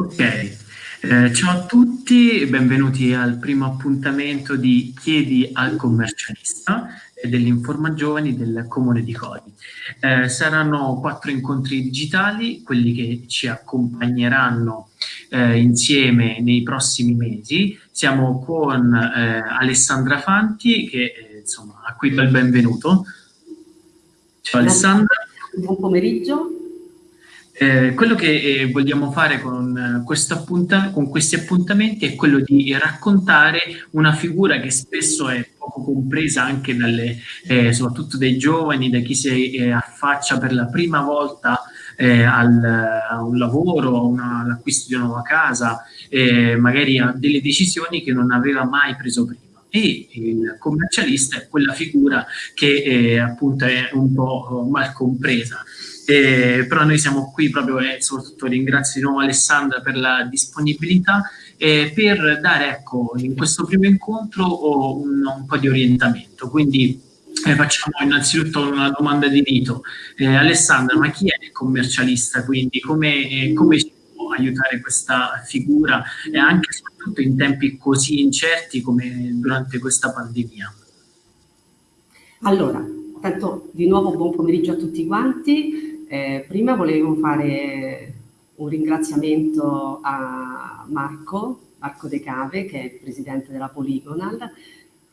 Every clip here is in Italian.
Ok, eh, ciao a tutti, benvenuti al primo appuntamento di Chiedi al commercialista e dell'Informa Giovani del Comune di Codi. Eh, saranno quattro incontri digitali, quelli che ci accompagneranno eh, insieme nei prossimi mesi. Siamo con eh, Alessandra Fanti, che eh, insomma, a cui il benvenuto. Ciao Alessandra. Buon pomeriggio. Eh, quello che eh, vogliamo fare con, uh, con, questi appuntamenti è quello di raccontare una figura che spesso è poco compresa anche dalle, eh, soprattutto dai giovani, da chi si eh, affaccia per la prima volta eh, al, a un lavoro, all'acquisto di una nuova casa, magari a delle decisioni che non aveva mai preso prima e il commercialista è quella figura che eh, appunto è un po' mal compresa. Eh, però noi siamo qui proprio e eh, soprattutto ringrazio di nuovo Alessandra per la disponibilità eh, per dare ecco in questo primo incontro un, un po' di orientamento. Quindi eh, facciamo innanzitutto una domanda di rito eh, Alessandra ma chi è il commercialista? Quindi come, come ci può aiutare questa figura? E anche soprattutto in tempi così incerti come durante questa pandemia. Allora tanto di nuovo buon pomeriggio a tutti quanti eh, prima volevo fare un ringraziamento a Marco, Marco De Cave, che è il presidente della Polygonal,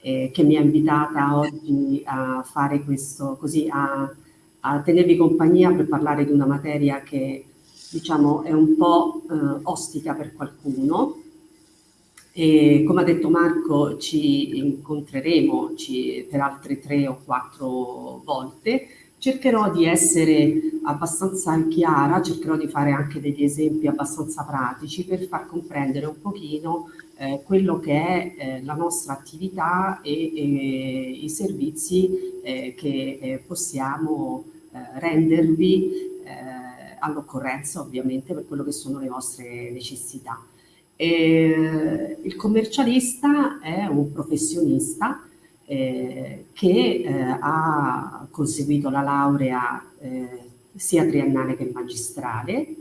eh, che mi ha invitata oggi a fare questo, così a, a, tenervi compagnia per parlare di una materia che diciamo è un po' eh, ostica per qualcuno. E, come ha detto Marco, ci incontreremo ci, per altre tre o quattro volte Cercherò di essere abbastanza chiara, cercherò di fare anche degli esempi abbastanza pratici per far comprendere un pochino eh, quello che è eh, la nostra attività e, e i servizi eh, che eh, possiamo eh, rendervi eh, all'occorrenza ovviamente per quello che sono le vostre necessità. il commercialista è un professionista eh, che eh, ha conseguito la laurea eh, sia triennale che magistrale,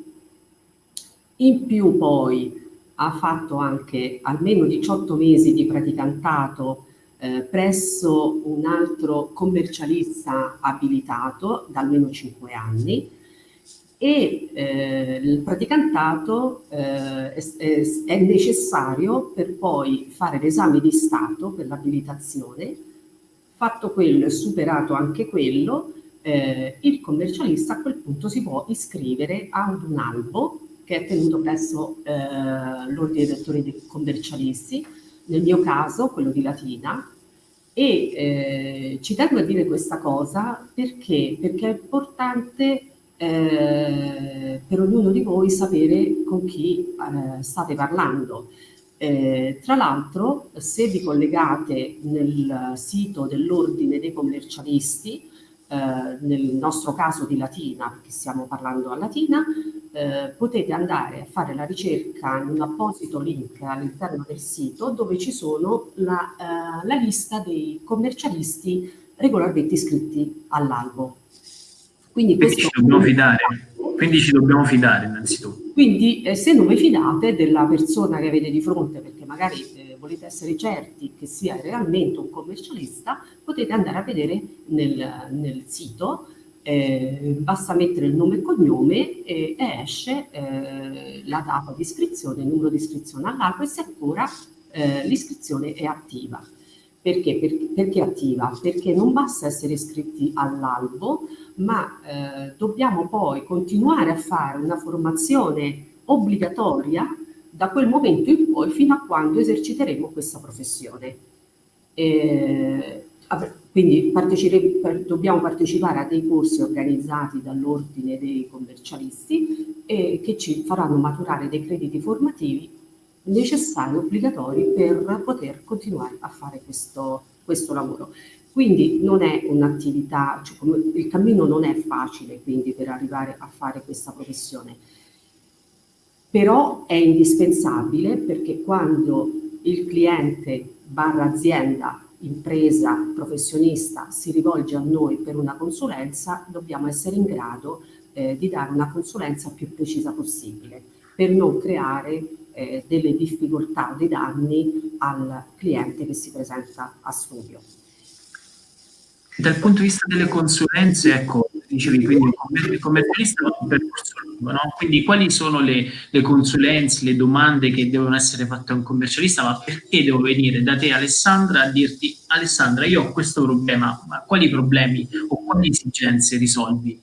in più poi ha fatto anche almeno 18 mesi di praticantato eh, presso un altro commercialista abilitato da almeno 5 anni e eh, il praticantato eh, è, è, necessario per poi fare l'esame di Stato per l'abilitazione, fatto quello e superato anche quello, eh, il commercialista a quel punto si può iscrivere ad un albo che è tenuto presso eh, l'ordine dei dottori dei commercialisti, nel mio caso quello di Latina, e eh, ci tengo a dire questa cosa perché, perché è importante eh, per ognuno di voi sapere con chi eh, state parlando. Eh, tra l'altro, se vi collegate nel sito dell'Ordine dei Commercialisti, eh, nel nostro caso di Latina, perché stiamo parlando a Latina, eh, potete andare a fare la ricerca in un apposito link all'interno del sito dove ci sono la, eh, la lista dei commercialisti regolarmente iscritti all'albo. Quindi, quindi ci dobbiamo fidare. Quindi ci dobbiamo fidare innanzitutto. Quindi eh, se non vi fidate della persona che avete di fronte, perché magari eh, volete essere certi che sia realmente un commercialista, potete andare a vedere nel, nel sito, eh, basta mettere il nome e cognome e esce eh, la data di iscrizione, il numero di iscrizione all'albo e se ancora eh, l'iscrizione è attiva. Perché? perché? Perché attiva? Perché non basta essere iscritti all'albo, ma eh, dobbiamo poi continuare a fare una formazione obbligatoria da quel momento in poi fino a quando eserciteremo questa professione. Eh, quindi dobbiamo partecipare a dei corsi organizzati dall'ordine dei commercialisti e che ci faranno maturare dei crediti formativi necessari, obbligatori per poter continuare a fare questo, questo lavoro. Quindi non è un'attività, cioè il cammino non è facile quindi per arrivare a fare questa professione, però è indispensabile perché quando il cliente barra azienda, impresa, professionista si rivolge a noi per una consulenza, dobbiamo essere in grado eh, di dare una consulenza più precisa possibile. per non creare eh, delle difficoltà o dei danni al cliente che si presenta a studio. Dal punto di vista delle consulenze, ecco, dicevi, quindi il commercialista è un percorso lungo, no? Quindi quali sono le, le, consulenze, le domande che devono essere fatte a un commercialista, ma perché devo venire da te Alessandra a dirti Alessandra io ho questo problema, ma quali problemi o quali esigenze risolvi?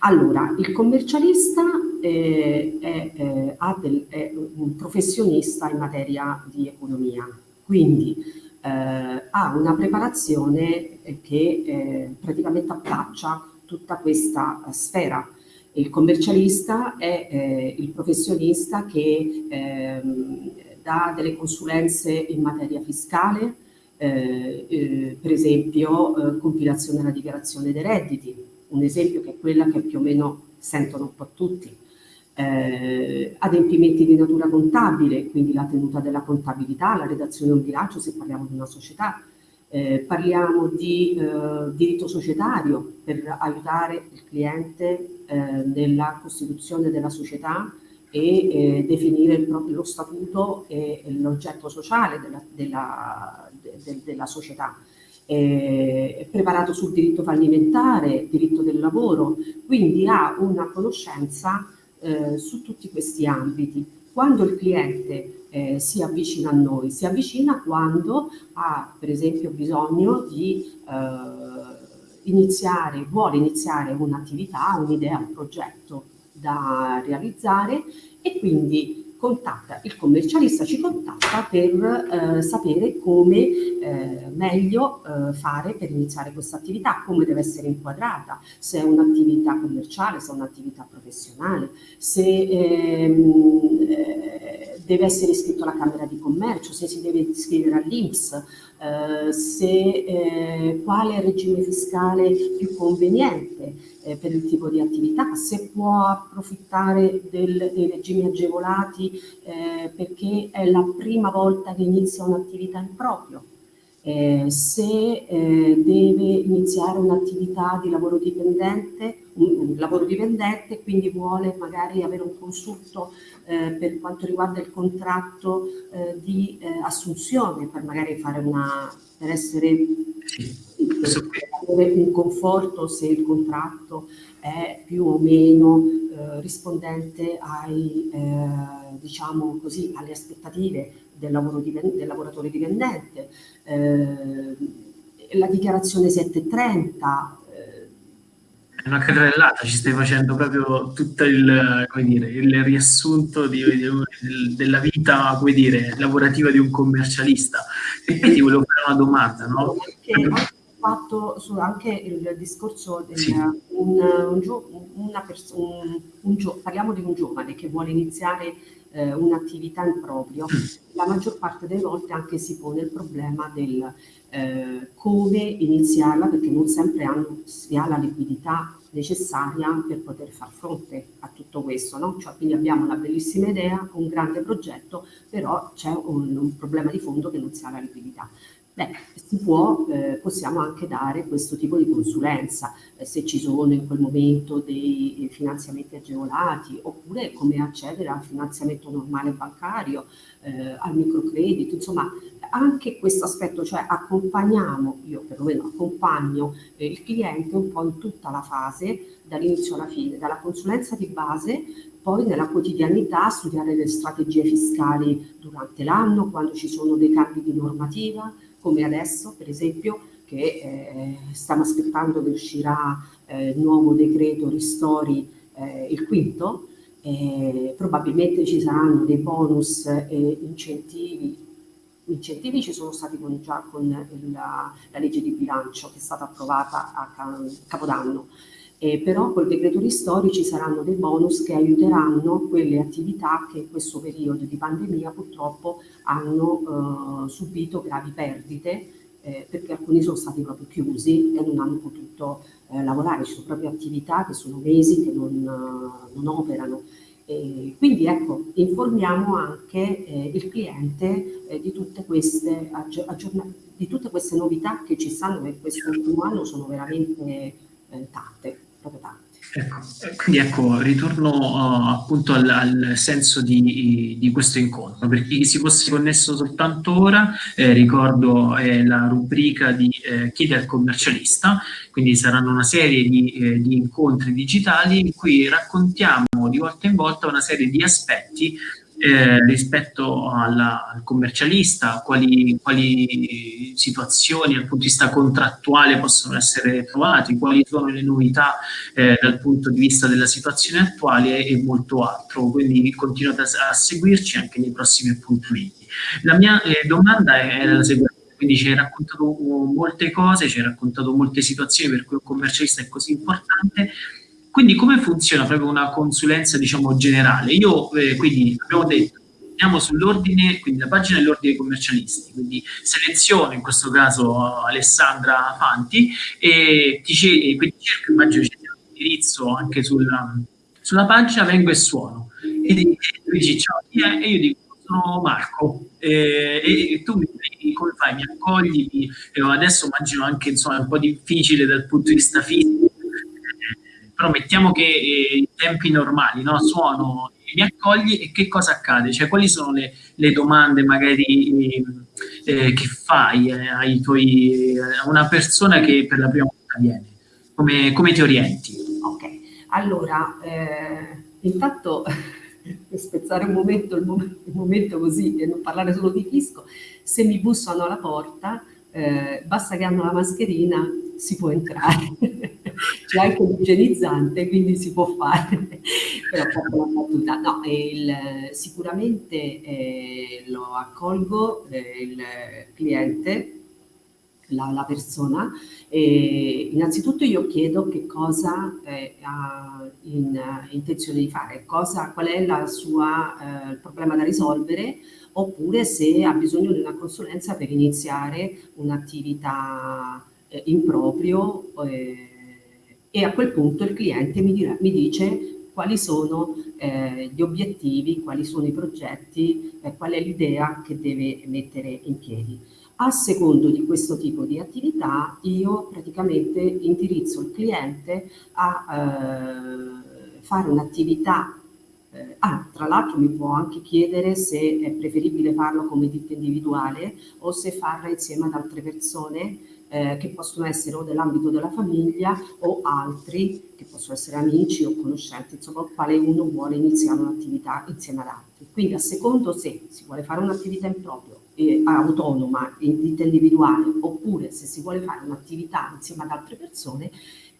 Allora, il commercialista eh, è, eh, del, è un professionista in materia di economia, quindi eh, ha una preparazione che eh, praticamente abbraccia tutta questa eh, sfera. Il commercialista è eh, il professionista che ehm, dà delle consulenze in materia fiscale, eh, eh, per esempio compilazione della dichiarazione dei redditi, un esempio che è quella che più o meno sentono un po' tutti eh, adempimenti di natura contabile, quindi la tenuta della contabilità, la redazione del bilancio se parliamo di una società, eh, parliamo di eh, diritto societario per aiutare il cliente eh, nella costituzione della società e eh, definire proprio lo statuto e, l'oggetto sociale della, della, de, della società. è preparato sul diritto fallimentare, diritto del lavoro, quindi ha una conoscenza eh, su tutti questi ambiti. Quando il cliente eh, si avvicina a noi, si avvicina quando ha per esempio bisogno di eh, iniziare, vuole iniziare un'attività, un'idea, un progetto da realizzare e quindi contatta, il commercialista ci contatta per eh, sapere come eh, meglio eh, fare per iniziare questa attività, come deve essere inquadrata, se è un'attività commerciale, se è un'attività professionale, se ehm, eh, deve essere iscritto alla Camera di Commercio, se si deve iscrivere all'Inps, eh, se, eh, quale regime fiscale più conveniente eh, per il tipo di attività, se può approfittare del, dei regimi agevolati eh, perché è la prima volta che inizia un'attività in proprio, eh, se eh, deve iniziare un'attività di lavoro dipendente, un, lavoro dipendente, quindi vuole magari avere un consulto eh, per quanto riguarda il contratto eh, di eh, assunzione, per magari fare una, per essere, per un conforto se il contratto è più o meno eh, rispondente ai, diciamo così, alle aspettative del, lavoro dipendente, del lavoratore dipendente, eh, la dichiarazione 730. È una carrellata, ci stai facendo proprio tutto il, dire, il riassunto di, di, della vita dire, lavorativa di un commercialista. E poi ti volevo fare una domanda, no? Perché fatto su anche il discorso del sì. un, un, una un, un, parliamo di un giovane che vuole iniziare eh, un'attività in proprio, la maggior parte delle volte anche si pone il problema del eh, come iniziarla perché non sempre hanno, si ha la liquidità necessaria per poter far fronte a tutto questo. No? Cioè, quindi abbiamo una bellissima idea, un grande progetto, però c'è un, un problema di fondo che non si ha la liquidità. Beh, si può, eh, possiamo anche dare questo tipo di consulenza, eh, se ci sono in quel momento dei finanziamenti agevolati, oppure come accedere al finanziamento normale bancario, eh, al microcredito, insomma anche questo aspetto, cioè accompagniamo, io perlomeno accompagno eh, il cliente un po' in tutta la fase, dall'inizio alla fine, dalla consulenza di base, poi nella quotidianità studiare le strategie fiscali durante l'anno, quando ci sono dei cambi di normativa, come adesso per esempio che eh, stiamo aspettando che uscirà eh, il nuovo decreto ristori eh, il quinto, probabilmente ci saranno dei bonus e incentivi. Incentivi ci sono stati con, già con la, la, legge di bilancio che è stata approvata a Capodanno, eh, però col decreto ristori ci saranno dei bonus che aiuteranno quelle attività che in questo periodo di pandemia purtroppo hanno eh, subito gravi perdite eh, perché alcuni sono stati proprio chiusi e non hanno potuto eh, lavorare, ci sono proprio attività che sono mesi che non, non operano. E quindi ecco, informiamo anche eh, il cliente eh, di, tutte queste di tutte queste novità che ci stanno e questo ultimo anno sono veramente tante proprio tanti. Ecco, quindi ecco, ritorno uh, appunto al, al senso di, di, questo incontro. Per chi si fosse connesso soltanto ora, eh, ricordo eh, la rubrica di eh, Chiede al commercialista, quindi saranno una serie di, eh, di, incontri digitali in cui raccontiamo di volta in volta una serie di aspetti eh, rispetto alla, al commercialista, quali, quali, situazioni dal punto di vista contrattuale possono essere trovate, quali sono le novità eh, dal punto di vista della situazione attuale e molto altro. Quindi continuate a, a seguirci anche nei prossimi appuntamenti. La mia eh, domanda è la seguente quindi ci hai raccontato molte cose, ci hai raccontato molte situazioni per cui un commercialista è così importante, quindi come funziona proprio una consulenza, diciamo, generale? Io, eh, quindi, abbiamo detto, andiamo sull'ordine, quindi la pagina dell'ordine commercialisti, quindi seleziono in questo caso Alessandra Fanti e ti e quindi cerco, immagino c'è un indirizzo anche sulla, sulla, pagina, vengo e suono. E tu dici ciao, chi è? E io dico sono Marco e, e tu mi come fai? Mi accogli? Mi, adesso immagino anche insomma è un po' difficile dal punto di vista fisico però mettiamo che eh, in tempi normali, no? suono, mi accogli e che cosa accade? Cioè quali sono le, le domande magari eh, che fai eh, tuoi, a una persona che per la prima volta viene? Come, come ti orienti? Ok, allora, eh, intanto per spezzare un momento, il, mom il momento così e non parlare solo di fisco, se mi bussano alla porta, eh, basta che hanno la mascherina, si può entrare. C'è anche l'igienizzante, quindi si può fare. Però proprio una battuta. No, il, sicuramente eh, lo accolgo eh, il cliente, la, la persona, e innanzitutto io chiedo che cosa eh, ha in, uh, intenzione di fare, cosa, qual è la sua, uh, il problema da risolvere, oppure se ha bisogno di una consulenza per iniziare un'attività eh, in proprio eh, e a quel punto il cliente mi, dirà, mi dice quali sono eh, gli obiettivi, quali sono i progetti, eh, qual è l'idea che deve mettere in piedi. A secondo di questo tipo di attività io praticamente indirizzo il cliente a eh, fare un'attività eh, ah, tra l'altro mi può anche chiedere se è preferibile farlo come ditta individuale o se farla insieme ad altre persone eh, che possono essere o dell'ambito della famiglia o altri che possono essere amici o conoscenti, insomma quale uno vuole iniziare un'attività insieme ad altri. Quindi a secondo se si vuole fare un'attività in proprio, eh, autonoma, in ditta individuale, oppure se si vuole fare un'attività insieme ad altre persone,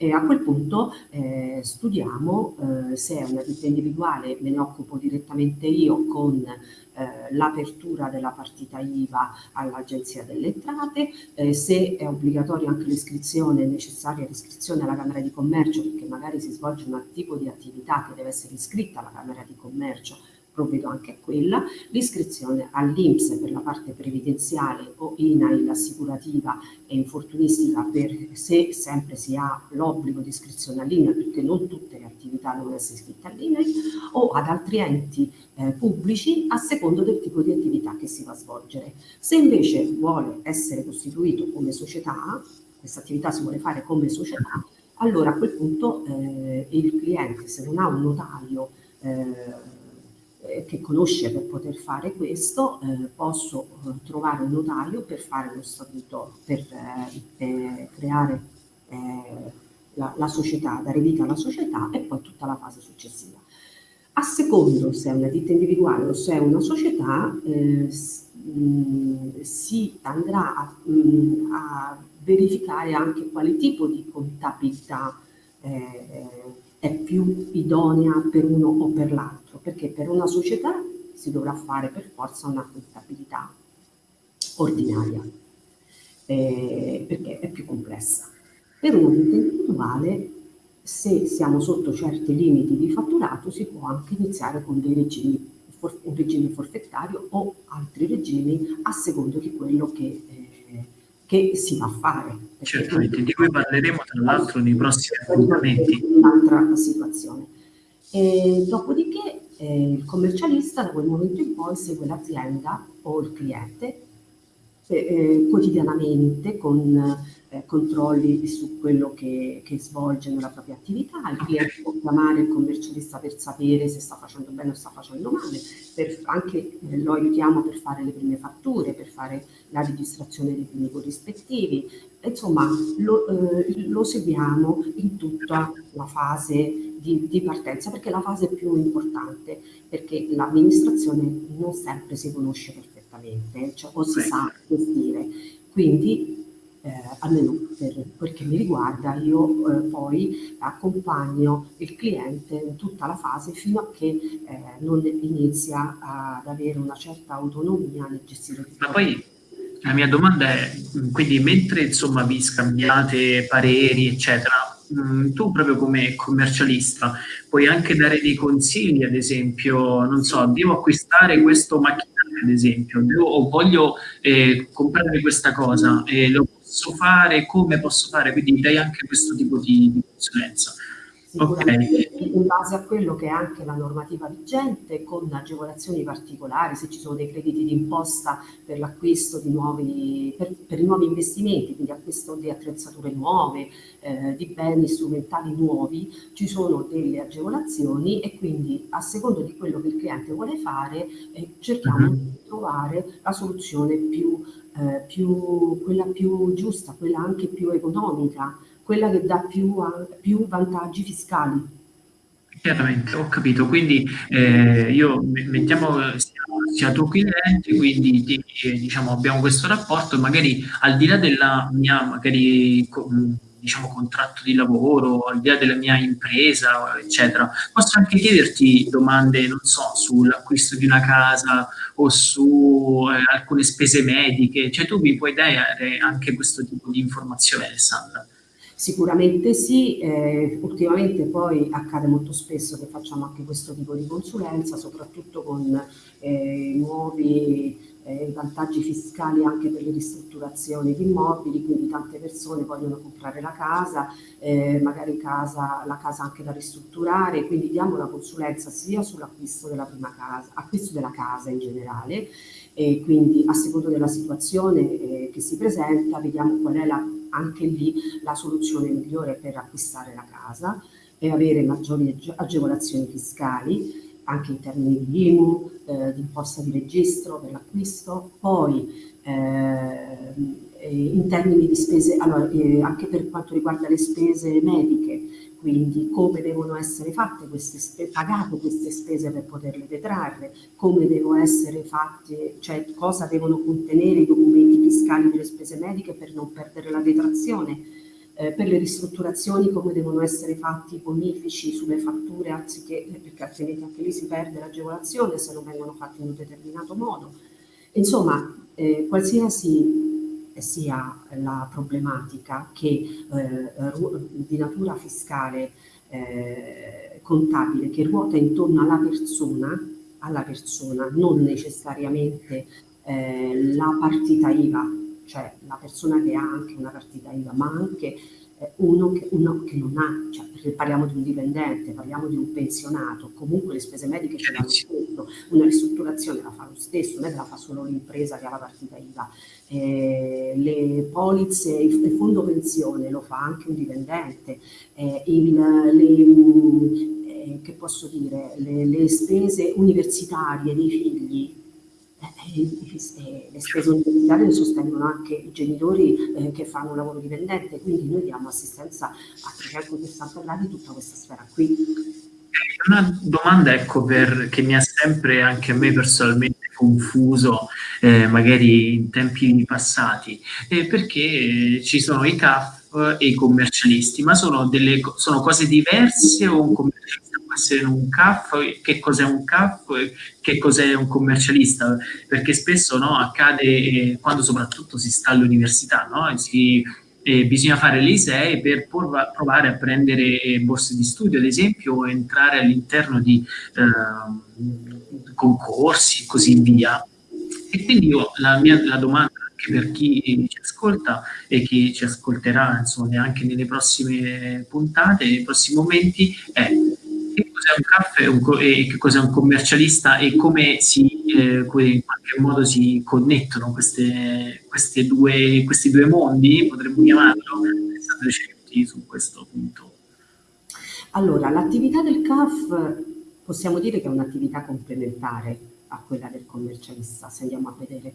e a quel punto eh, studiamo eh, se è una ditta individuale, me ne occupo direttamente io con eh, l'apertura della partita IVA all'Agenzia delle Entrate, eh, se è obbligatoria anche l'iscrizione, necessaria l'iscrizione alla Camera di Commercio, perché magari si svolge un tipo di attività che deve essere iscritta alla Camera di Commercio provvedo anche quella, l'iscrizione all'Inps per la parte previdenziale o INAIL assicurativa e infortunistica per se sempre si ha l'obbligo di iscrizione all'INAIL perché non tutte le attività devono essere iscritte all'INAIL o ad altri enti eh, pubblici a secondo del tipo di attività che si va a svolgere. Se invece vuole essere costituito come società, questa attività si vuole fare come società, allora a quel punto eh, il cliente se non ha un notario eh, eh, che conosce per poter fare questo, eh, posso eh, trovare un notaio per fare lo statuto, per, per creare la, la, società, dare vita alla società e poi tutta la fase successiva. A secondo se è una ditta individuale o se è una società, eh, si andrà a, a, verificare anche quale tipo di contabilità eh, è più idonea per uno o per l'altro, perché per una società si dovrà fare per forza una contabilità ordinaria, eh, perché è più complessa. Per una ditta individuale, se siamo sotto certi limiti di fatturato, si può anche iniziare con dei regimi, un regime forfettario o altri regimi a secondo di quello che eh, che si va a fare. Certamente, di cui parleremo tra l'altro nei prossimi appuntamenti. Un'altra situazione. E dopodiché eh, il commercialista da quel momento in poi segue l'azienda o il cliente eh, quotidianamente con eh, controlli su quello che, che, svolge nella propria attività, il cliente può chiamare il commercialista per sapere se sta facendo bene o sta facendo male, per, anche eh, lo aiutiamo per fare le prime fatture, per fare la registrazione dei primi corrispettivi, insomma lo, eh, lo seguiamo in tutta la fase di, di, partenza perché è la fase più importante, perché l'amministrazione non sempre si conosce perfettamente, cioè, o si sa gestire. Quindi almeno per quel che mi riguarda, io eh, poi accompagno il cliente in tutta la fase fino a che eh, non inizia ad avere una certa autonomia nel gestire tutto. Ma poi la mia domanda è, quindi mentre insomma vi scambiate pareri eccetera, mh, tu proprio come commercialista puoi anche dare dei consigli, ad esempio, non so, devo acquistare questo macchinario ad esempio, devo, o voglio eh, comprare questa cosa, e lo posso fare, come posso fare, quindi dai anche questo tipo di, di consulenza. Okay. in base a quello che è anche la normativa vigente con agevolazioni particolari, se ci sono dei crediti d'imposta per l'acquisto di nuovi, per, per, i nuovi investimenti, quindi acquisto di attrezzature nuove, eh, di beni strumentali nuovi, ci sono delle agevolazioni e quindi a secondo di quello che il cliente vuole fare eh, cerchiamo uh mhm. -huh. di trovare la soluzione più, eh, più, quella più giusta, quella anche più economica quella che dà più, più vantaggi fiscali. Chiaramente, ho capito, quindi eh, io mettiamo sia, tuo cliente, quindi ti, diciamo, abbiamo questo rapporto, magari al di là della mia magari, diciamo, contratto di lavoro, al di là della mia impresa, eccetera, posso anche chiederti domande, non so, sull'acquisto di una casa o su eh, alcune spese mediche, cioè tu mi puoi dare anche questo tipo di informazione, Alessandra? Sicuramente sì, eh, ultimamente poi accade molto spesso che facciamo anche questo tipo di consulenza, soprattutto con eh, nuovi eh, vantaggi fiscali anche per le ristrutturazioni di immobili, quindi tante persone vogliono comprare la casa, eh, magari casa, la casa anche da ristrutturare, quindi diamo la consulenza sia sull'acquisto della prima casa, acquisto della casa in generale, e quindi a seconda della situazione eh, che si presenta vediamo qual è la anche lì la soluzione migliore per acquistare la casa e avere maggiori agevolazioni fiscali anche in termini di IMU, eh, di imposta di registro per l'acquisto, poi eh, in termini di spese, allora, eh, anche per quanto riguarda le spese mediche, quindi come devono essere fatte queste pagate queste spese per poterle detrarre, come devono essere fatte, cioè cosa devono contenere i documenti fiscali delle spese mediche per non perdere la detrazione, eh, per le ristrutturazioni come devono essere fatti i bonifici sulle fatture anziché, eh, perché altrimenti anche lì si perde l'agevolazione se non vengono fatti in un determinato modo. Insomma, eh, qualsiasi sia la problematica che eh, di natura fiscale eh, contabile che ruota intorno alla persona, alla persona non necessariamente eh, la partita IVA, cioè la persona che ha anche una partita IVA, ma anche eh, uno che, uno che, non ha, cioè perché parliamo di un dipendente, parliamo di un pensionato, comunque le spese mediche ce l'ha lo stesso, una ristrutturazione la fa lo stesso, non è che la fa solo l'impresa che ha la partita IVA, eh, le polizze, il, il, fondo pensione lo fa anche un dipendente, eh, il, le, eh, che posso dire, le, le spese universitarie dei figli eh, le spese universitarie le sostengono anche i genitori eh, che fanno un lavoro dipendente, quindi noi diamo assistenza a 360 gradi tutta questa sfera qui. Una domanda ecco, per, che mi ha sempre anche a me personalmente confuso, eh, magari in tempi passati, eh, perché ci sono i CAF e i commercialisti, ma sono, delle, sono cose diverse o un commercialista essere un CAF, che cos'è un CAF, che cos'è un commercialista, perché spesso no, accade eh, quando soprattutto si sta all'università, no? si, eh, bisogna fare l'ISEE per provare a prendere eh, borse di studio, ad esempio, o entrare all'interno di eh, concorsi e così via. E quindi io, la, mia, la domanda anche per chi ci ascolta e chi ci ascolterà insomma, anche nelle prossime puntate, nei prossimi momenti, è che cos'è un caffè e che cos'è un commercialista e come si eh, in qualche modo si connettono queste, queste due, questi due mondi, potremmo chiamarlo, state recepiti su questo punto? Allora, l'attività del CAF possiamo dire che è un'attività complementare a quella del commercialista, se andiamo a vedere.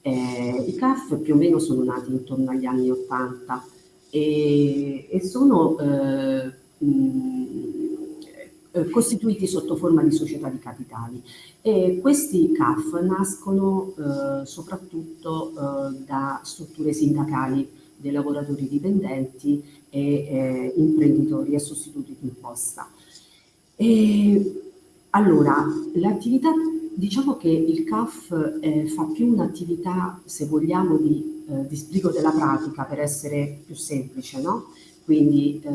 Eh, I CAF più o meno sono nati intorno agli anni 80 e, e sono eh, mh, eh, costituiti sotto forma di società di capitali. E questi CAF nascono eh, soprattutto eh, da strutture sindacali dei lavoratori dipendenti e eh, imprenditori e sostituti di imposta. E, allora, l'attività, diciamo che il CAF eh, fa più un'attività, se vogliamo, di, eh, di sbrigo della pratica per essere più semplice, no? Quindi eh,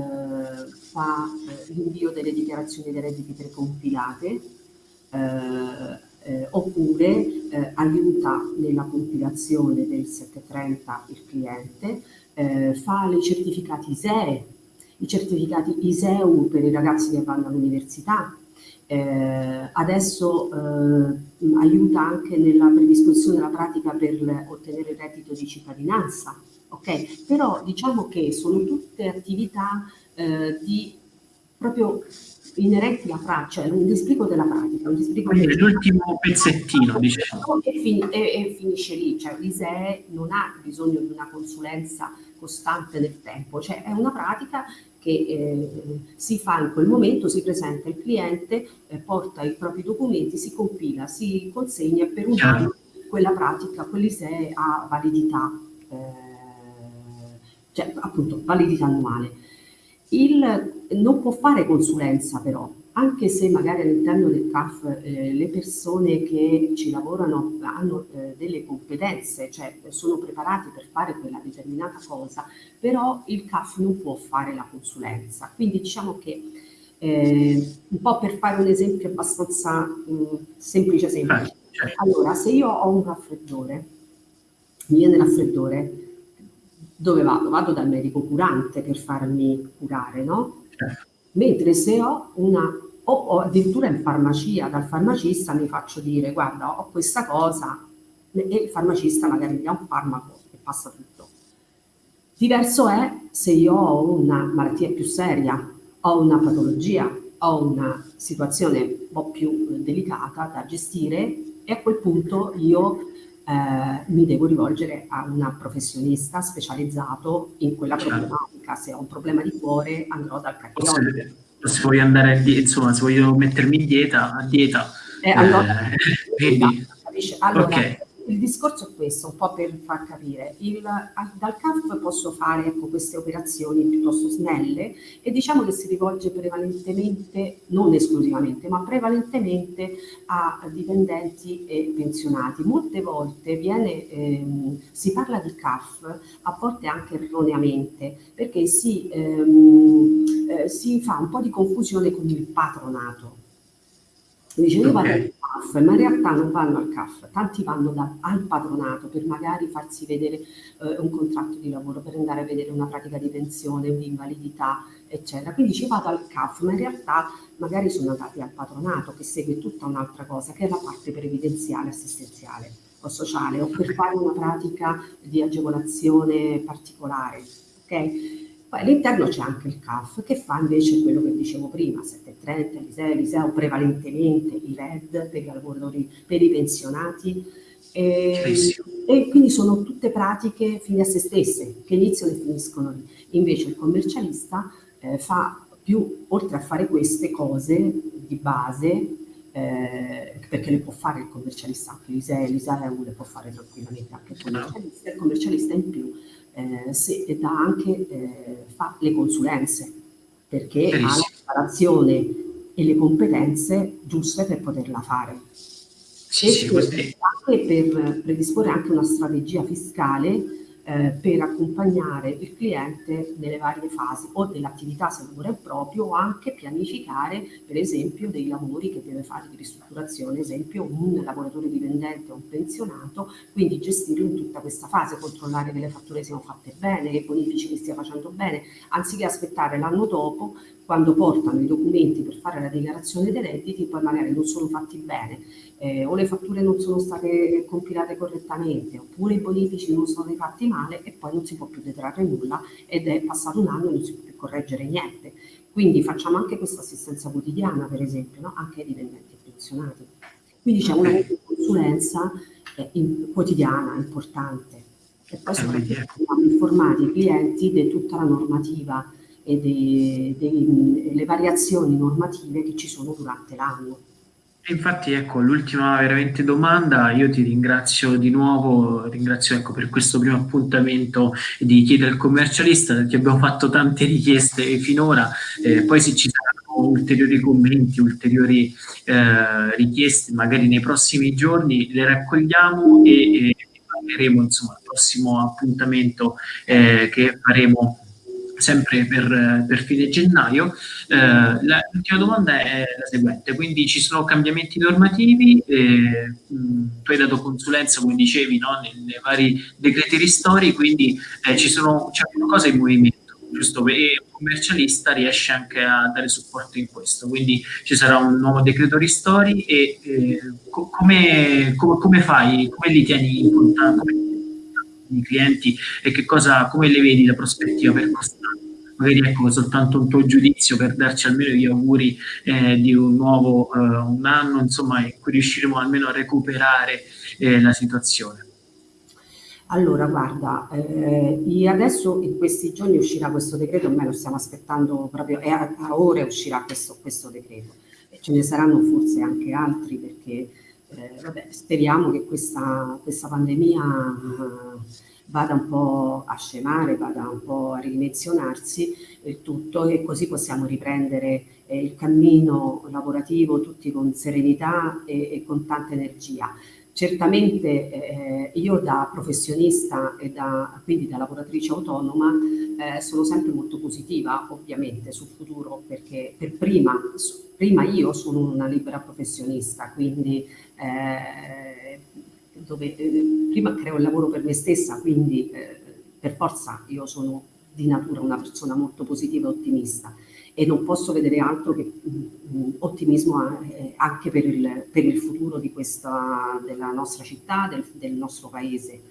fa eh, l'invio delle dichiarazioni dei redditi precompilate, eh, eh, oppure aiuta nella compilazione del 730 il cliente, fa i certificati ISEE, i certificati ISEU per i ragazzi che vanno all'università, eh, adesso eh, aiuta anche nella predisposizione della pratica per ottenere il reddito di cittadinanza, ok? Però diciamo che sono tutte attività eh, di proprio inerenti alla pratica, è un disbrigo della pratica. Quindi l'ultimo pezzettino, diciamo. E, fin e, e, finisce lì, cioè l'ISEE non ha bisogno di una consulenza costante nel tempo, cioè è una pratica che eh, si fa in quel momento, si presenta il cliente, eh, porta i propri documenti, si compila, si consegna e per un anno quella pratica, quell'ISEE ha validità, eh, cioè appunto validità annuale. Il, non può fare consulenza però, anche se magari all'interno del CAF eh, le persone che ci lavorano hanno eh, delle competenze, cioè sono preparati per fare quella determinata cosa, però il CAF non può fare la consulenza. Quindi diciamo che eh, un po' per fare un esempio abbastanza mh, mm, semplice semplice. Certo. Allora, se io ho un raffreddore, mi viene raffreddore, dove vado? Vado dal medico curante per farmi curare, no? Mentre se ho una, o, o, addirittura in farmacia, dal farmacista mi faccio dire, guarda, ho questa cosa, e il farmacista magari mi dà un farmaco e passa tutto. Diverso è se io ho una malattia più seria, ho una patologia, ho una situazione un po' più delicata da gestire e a quel punto io eh, mi devo rivolgere a un professionista specializzato in quella certo. problematica. Se ho un problema di cuore andrò dal cardiologo. Se voglio andare, insomma, se voglio mettermi in dieta, a dieta. Eh, allora, eh, quindi, allora, okay il discorso è questo, un po' per far capire. Il, dal CAF posso fare ecco, queste operazioni piuttosto snelle e diciamo che si rivolge prevalentemente, non esclusivamente, ma prevalentemente a dipendenti e pensionati. Molte volte viene, ehm, si parla di CAF, a volte anche erroneamente, perché si, ehm, eh, si fa un po' di confusione con il patronato. Dice, io vado al CAF, ma in realtà non vanno al CAF, tanti vanno da, al patronato per magari farsi vedere eh, un contratto di lavoro, per andare a vedere una pratica di pensione, di invalidità, eccetera. Quindi ci vado al CAF, ma in realtà magari sono andati al patronato che segue tutta un'altra cosa, che è la parte previdenziale, assistenziale o sociale, o per fare una pratica di agevolazione particolare. Okay? Poi all'interno c'è anche il CAF che fa invece quello che dicevo prima, 730, l'ISEE, l'ISEO prevalentemente i RED per i lavoratori, per i pensionati. E, e, quindi sono tutte pratiche fine a se stesse che iniziano e finiscono lì. Invece il commercialista eh, fa più, oltre a fare queste cose di base, eh, perché le può fare il commercialista, anche l'ISEE, l'ISEU le può fare tranquillamente anche il commercialista, il commercialista in più eh, se, dà anche, eh, fa le consulenze, perché ha la preparazione e le competenze giuste per poterla fare. Sì, sì, anche per predisporre anche una strategia fiscale eh, per accompagnare il cliente nelle varie fasi o dell'attività se lavora proprio o anche pianificare per esempio dei lavori che deve fare di ristrutturazione, esempio un lavoratore dipendente o un pensionato, quindi gestire in tutta questa fase, controllare che le fatture siano fatte bene, che i bonifici li stia facendo bene, anziché aspettare l'anno dopo quando portano i documenti per fare la dichiarazione dei redditi poi magari non sono fatti bene eh, o le fatture non sono state compilate correttamente oppure i bonifici non sono fatti male e poi non si può più detrarre nulla ed è passato un anno e non si può più correggere niente. Quindi facciamo anche questa assistenza quotidiana per esempio, no? anche ai dipendenti pensionati. Quindi c'è una consulenza eh, in, quotidiana, importante. E poi soprattutto informati i clienti di tutta la normativa e delle variazioni normative che ci sono durante l'anno. Infatti, ecco, l'ultima veramente domanda, io ti ringrazio di nuovo, ringrazio ecco, per questo primo appuntamento di chiedere al commercialista, perché abbiamo fatto tante richieste finora, eh, poi se ci saranno ulteriori commenti, ulteriori eh, richieste, magari nei prossimi giorni le raccogliamo e, e parleremo insomma al prossimo appuntamento eh, che faremo sempre per, per fine gennaio. Eh, l'ultima domanda è la seguente, quindi ci sono cambiamenti normativi, eh, tu hai dato consulenza, come dicevi, no, nei vari decreti ristori, quindi eh, c'è qualcosa in movimento giusto? E un commercialista riesce anche a dare supporto in questo, quindi ci sarà un nuovo decreto ristori e eh, come, come, come, fai, come li tieni in contatto? I clienti e che cosa, come le vedi la prospettiva per quest'anno? Magari ecco soltanto un tuo giudizio per darci almeno gli auguri eh, di un nuovo eh, un anno, insomma, in cui riusciremo almeno a recuperare eh, la situazione. Allora, guarda, eh, adesso in questi giorni uscirà questo decreto, ormai lo stiamo aspettando proprio, a, a ore uscirà questo, questo decreto. E ce ne saranno forse anche altri perché eh, vabbè, speriamo che questa, questa pandemia uh, vada un po' a scemare, vada un po' a ridimensionarsi il tutto e così possiamo riprendere eh, il cammino lavorativo tutti con serenità e, e con tanta energia. Certamente eh, io da professionista e da, quindi da lavoratrice autonoma eh, sono sempre molto positiva ovviamente sul futuro perché per prima, prima io sono una libera professionista, quindi eh, dove eh, prima creo il lavoro per me stessa, quindi eh, per forza io sono di natura una persona molto positiva e ottimista e non posso vedere altro che mh, ottimismo eh, anche per il, per il futuro questa, della nostra città, del, del nostro paese.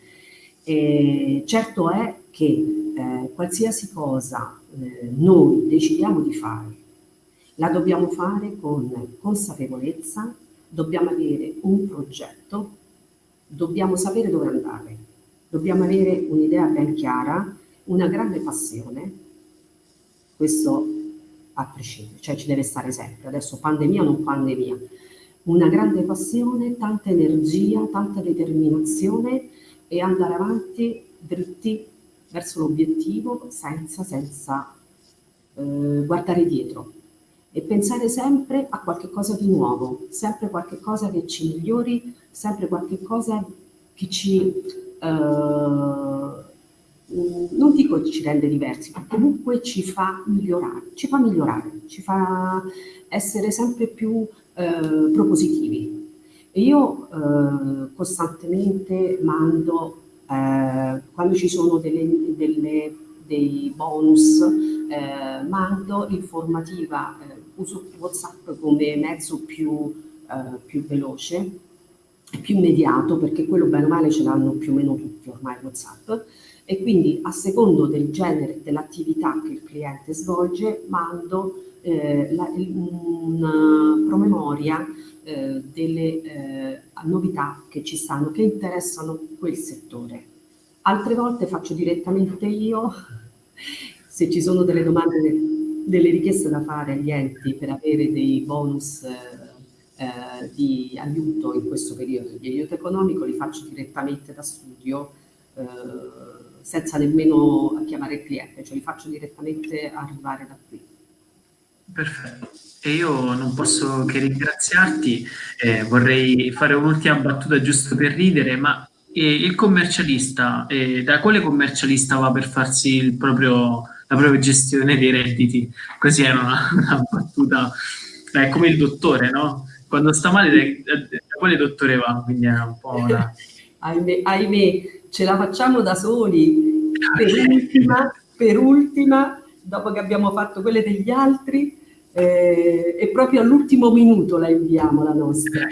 E certo è che eh, qualsiasi cosa eh, noi decidiamo di fare, la dobbiamo fare con consapevolezza, dobbiamo avere un progetto, dobbiamo sapere dove andare, dobbiamo avere un'idea ben chiara, una grande passione, questo a prescindere, cioè ci deve stare sempre, adesso pandemia o non pandemia, una grande passione, tanta energia, tanta determinazione e andare avanti dritti verso l'obiettivo senza, senza eh, guardare dietro. E pensare sempre a qualche cosa di nuovo, sempre qualche cosa che ci migliori, sempre qualche cosa che ci eh, Mm, non dico ci rende diversi, ma comunque ci fa migliorare, ci fa migliorare, ci fa essere sempre più eh, propositivi. E io eh, costantemente mando, eh, quando ci sono delle, delle, dei bonus, eh, mando informativa, eh, uso WhatsApp come mezzo più, eh, più veloce, più immediato, perché quello bene o male ce l'hanno più o meno tutti ormai WhatsApp, e quindi a secondo del genere dell'attività che il cliente svolge mando eh, la, una promemoria eh, delle eh, novità che ci stanno, che interessano quel settore. Altre volte faccio direttamente io, se ci sono delle domande, delle richieste da fare agli enti per avere dei bonus eh, di aiuto in questo periodo di aiuto economico, li faccio direttamente da studio eh, senza nemmeno chiamare il cliente, cioè li faccio direttamente arrivare da qui. Perfetto. E io non posso che ringraziarti, eh, vorrei fare un'ultima battuta giusto per ridere, ma eh, il commercialista, eh, da quale commercialista va per farsi proprio, la propria gestione dei redditi? Così è una, una battuta, è come il dottore, no? Quando sta male, da, da quale dottore va? Quindi è un po' una... ahimè, ahimè, ce la facciamo da soli. Per ultima, per ultima dopo che abbiamo fatto quelle degli altri, eh, e proprio all'ultimo minuto la inviamo la nostra.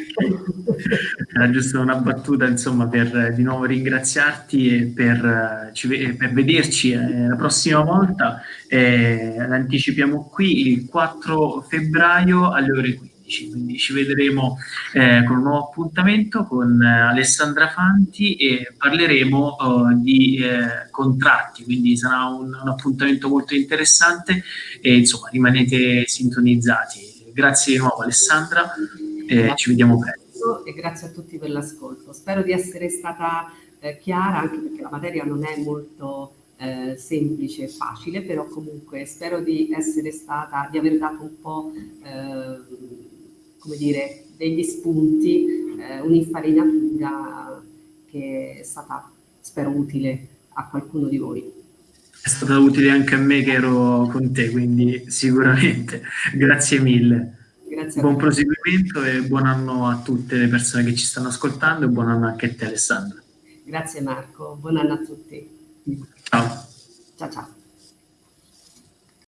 Era giusto una battuta insomma per di nuovo ringraziarti e per, per vederci eh, la prossima volta. Eh, l'anticipiamo qui il 4 febbraio alle ore 15 quindi ci vedremo eh, con un nuovo appuntamento con eh, Alessandra Fanti e parleremo uh, di eh, contratti, quindi sarà un, un, appuntamento molto interessante e insomma rimanete sintonizzati. Grazie di nuovo Alessandra e ci vediamo presto. E grazie a tutti per l'ascolto. Spero di essere stata eh, chiara anche perché la materia non è molto eh, semplice e facile, però comunque spero di essere stata, di aver dato un po' eh, come dire, degli spunti, eh, un'infarinatura che è stata, spero, utile a qualcuno di voi. È stata utile anche a me che ero con te, quindi sicuramente. Grazie mille. Grazie buon proseguimento e buon anno a tutte le persone che ci stanno ascoltando e buon anno anche a te Alessandra. Grazie Marco, buon anno a tutti. Ciao. Ciao ciao.